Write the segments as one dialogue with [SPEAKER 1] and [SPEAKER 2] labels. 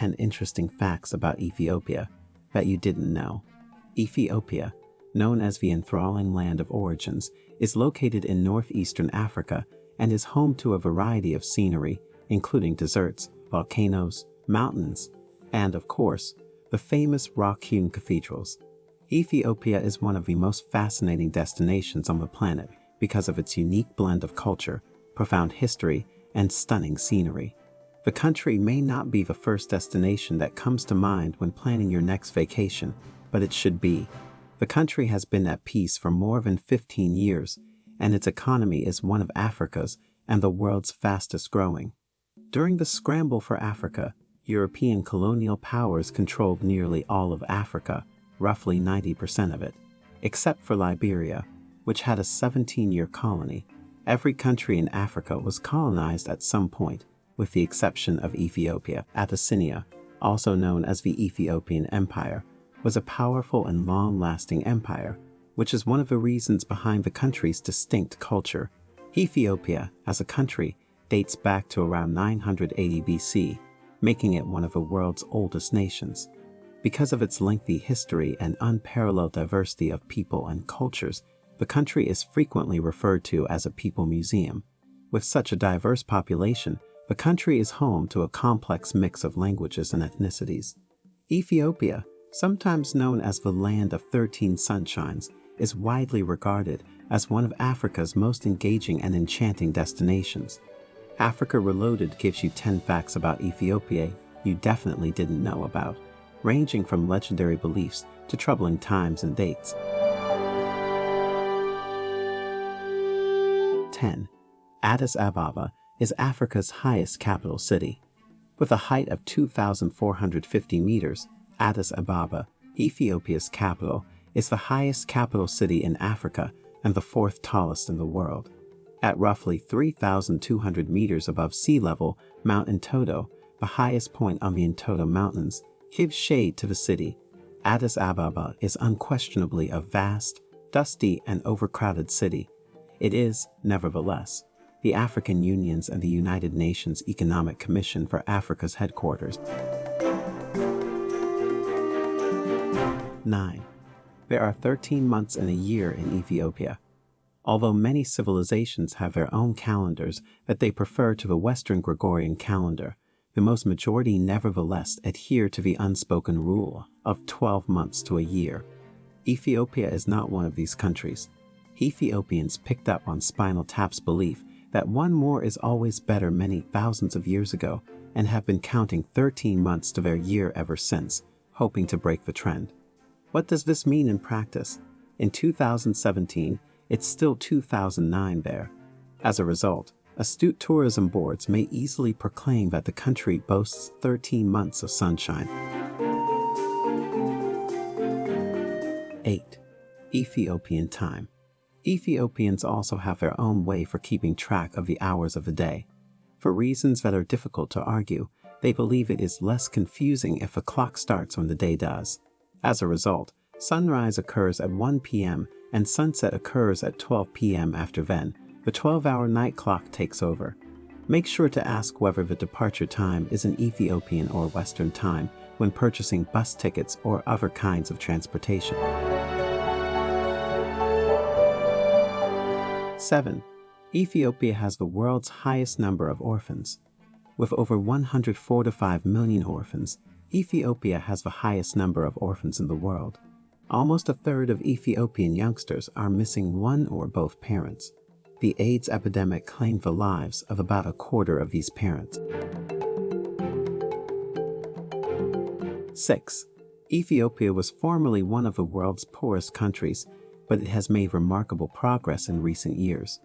[SPEAKER 1] 10 interesting facts about Ethiopia that you didn't know. Ethiopia, known as the enthralling land of origins, is located in northeastern Africa and is home to a variety of scenery, including deserts, volcanoes, mountains, and, of course, the famous rock-hewn cathedrals. Ethiopia is one of the most fascinating destinations on the planet because of its unique blend of culture, profound history, and stunning scenery. The country may not be the first destination that comes to mind when planning your next vacation, but it should be. The country has been at peace for more than 15 years, and its economy is one of Africa's and the world's fastest growing. During the scramble for Africa, European colonial powers controlled nearly all of Africa, roughly 90% of it, except for Liberia, which had a 17-year colony. Every country in Africa was colonized at some point, with the exception of Ethiopia. Abyssinia, also known as the Ethiopian Empire, was a powerful and long-lasting empire, which is one of the reasons behind the country's distinct culture. Ethiopia, as a country, dates back to around 980 BC, making it one of the world's oldest nations. Because of its lengthy history and unparalleled diversity of people and cultures, the country is frequently referred to as a people museum. With such a diverse population, the country is home to a complex mix of languages and ethnicities. Ethiopia, sometimes known as the Land of 13 Sunshines, is widely regarded as one of Africa's most engaging and enchanting destinations. Africa Reloaded gives you 10 facts about Ethiopia you definitely didn't know about, ranging from legendary beliefs to troubling times and dates. 10. Addis Ababa is Africa's highest capital city. With a height of 2,450 meters, Addis Ababa, Ethiopia's capital, is the highest capital city in Africa and the fourth tallest in the world. At roughly 3,200 meters above sea level, Mount Entoto, the highest point on the Entoto Mountains, gives shade to the city. Addis Ababa is unquestionably a vast, dusty, and overcrowded city, it is, nevertheless, the African Union's and the United Nations Economic Commission for Africa's headquarters. 9. There are 13 months in a year in Ethiopia. Although many civilizations have their own calendars that they prefer to the Western Gregorian calendar, the most majority nevertheless adhere to the unspoken rule of 12 months to a year. Ethiopia is not one of these countries. Ethiopians picked up on Spinal Tap's belief that one more is always better many thousands of years ago and have been counting 13 months to their year ever since, hoping to break the trend. What does this mean in practice? In 2017, it's still 2009 there. As a result, astute tourism boards may easily proclaim that the country boasts 13 months of sunshine. 8. Ethiopian Time Ethiopians also have their own way for keeping track of the hours of the day. For reasons that are difficult to argue, they believe it is less confusing if a clock starts when the day does. As a result, sunrise occurs at 1 p.m. and sunset occurs at 12 p.m. after then, the 12-hour night clock takes over. Make sure to ask whether the departure time is an Ethiopian or Western time when purchasing bus tickets or other kinds of transportation. 7. Ethiopia has the world's highest number of orphans. With over 145 million orphans, Ethiopia has the highest number of orphans in the world. Almost a third of Ethiopian youngsters are missing one or both parents. The AIDS epidemic claimed the lives of about a quarter of these parents. 6. Ethiopia was formerly one of the world's poorest countries but it has made remarkable progress in recent years.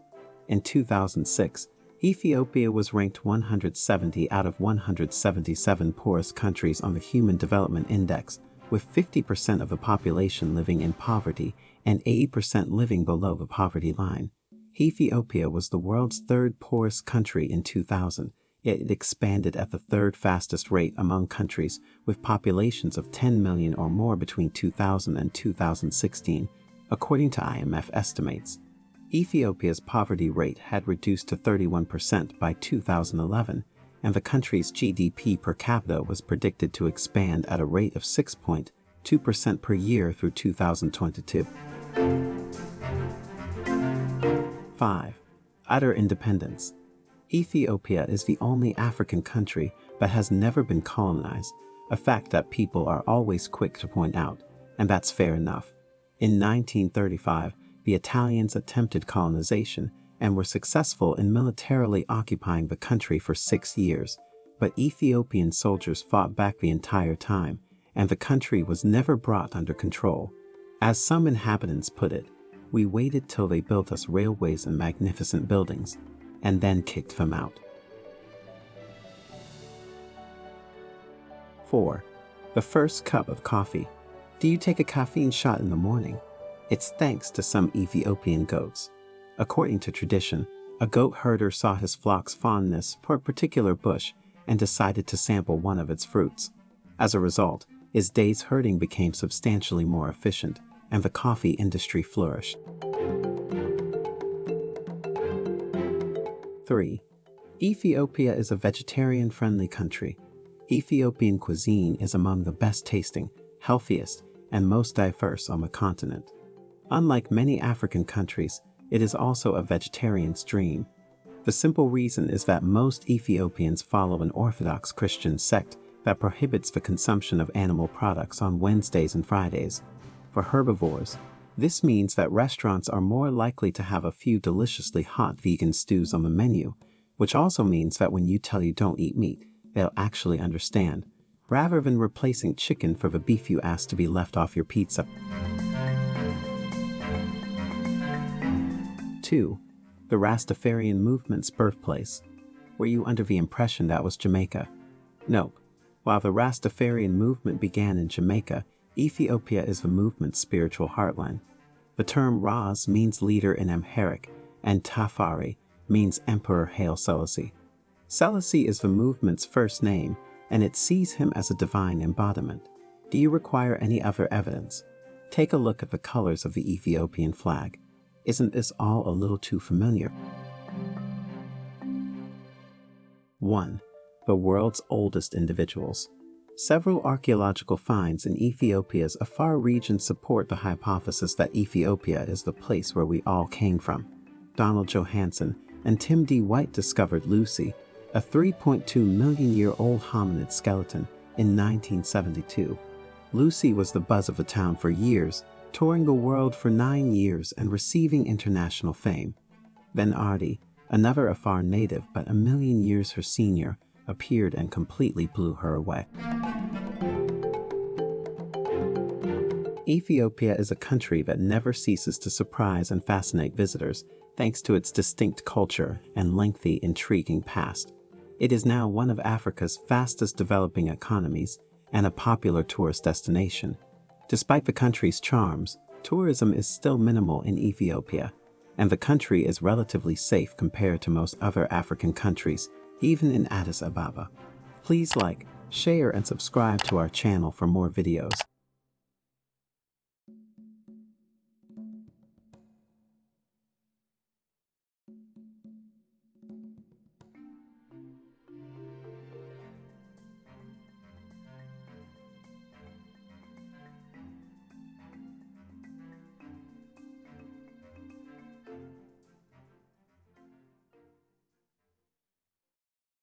[SPEAKER 1] In 2006, Ethiopia was ranked 170 out of 177 poorest countries on the Human Development Index, with 50% of the population living in poverty and 80% living below the poverty line. Ethiopia was the world's third poorest country in 2000, yet it expanded at the third fastest rate among countries with populations of 10 million or more between 2000 and 2016, According to IMF estimates, Ethiopia's poverty rate had reduced to 31% by 2011 and the country's GDP per capita was predicted to expand at a rate of 6.2% per year through 2022. 5. Utter independence. Ethiopia is the only African country that has never been colonized, a fact that people are always quick to point out, and that's fair enough. In 1935, the Italians attempted colonization and were successful in militarily occupying the country for six years, but Ethiopian soldiers fought back the entire time, and the country was never brought under control. As some inhabitants put it, we waited till they built us railways and magnificent buildings, and then kicked them out. 4. The first cup of coffee. Do you take a caffeine shot in the morning? It's thanks to some Ethiopian goats. According to tradition, a goat herder saw his flock's fondness for a particular bush and decided to sample one of its fruits. As a result, his day's herding became substantially more efficient, and the coffee industry flourished. 3. Ethiopia is a vegetarian-friendly country. Ethiopian cuisine is among the best tasting, healthiest, and most diverse on the continent. Unlike many African countries, it is also a vegetarian's dream. The simple reason is that most Ethiopians follow an Orthodox Christian sect that prohibits the consumption of animal products on Wednesdays and Fridays. For herbivores, this means that restaurants are more likely to have a few deliciously hot vegan stews on the menu, which also means that when you tell you don't eat meat, they'll actually understand, rather than replacing chicken for the beef you asked to be left off your pizza. 2. The Rastafarian movement's birthplace. Were you under the impression that was Jamaica? Nope. While the Rastafarian movement began in Jamaica, Ethiopia is the movement's spiritual heartland. The term Ras means leader in Amharic, and Tafari means Emperor Haile Selassie. Selassie is the movement's first name, and it sees him as a divine embodiment. Do you require any other evidence? Take a look at the colors of the Ethiopian flag. Isn't this all a little too familiar? 1. The world's oldest individuals. Several archaeological finds in Ethiopia's Afar region support the hypothesis that Ethiopia is the place where we all came from. Donald Johanson and Tim D. White discovered Lucy, a 3.2 million year old hominid skeleton, in 1972. Lucy was the buzz of the town for years touring the world for nine years and receiving international fame. Then Ardi, another Afar native but a million years her senior, appeared and completely blew her away. Ethiopia is a country that never ceases to surprise and fascinate visitors thanks to its distinct culture and lengthy, intriguing past. It is now one of Africa's fastest developing economies and a popular tourist destination. Despite the country's charms, tourism is still minimal in Ethiopia, and the country is relatively safe compared to most other African countries, even in Addis Ababa. Please like, share, and subscribe to our channel for more videos.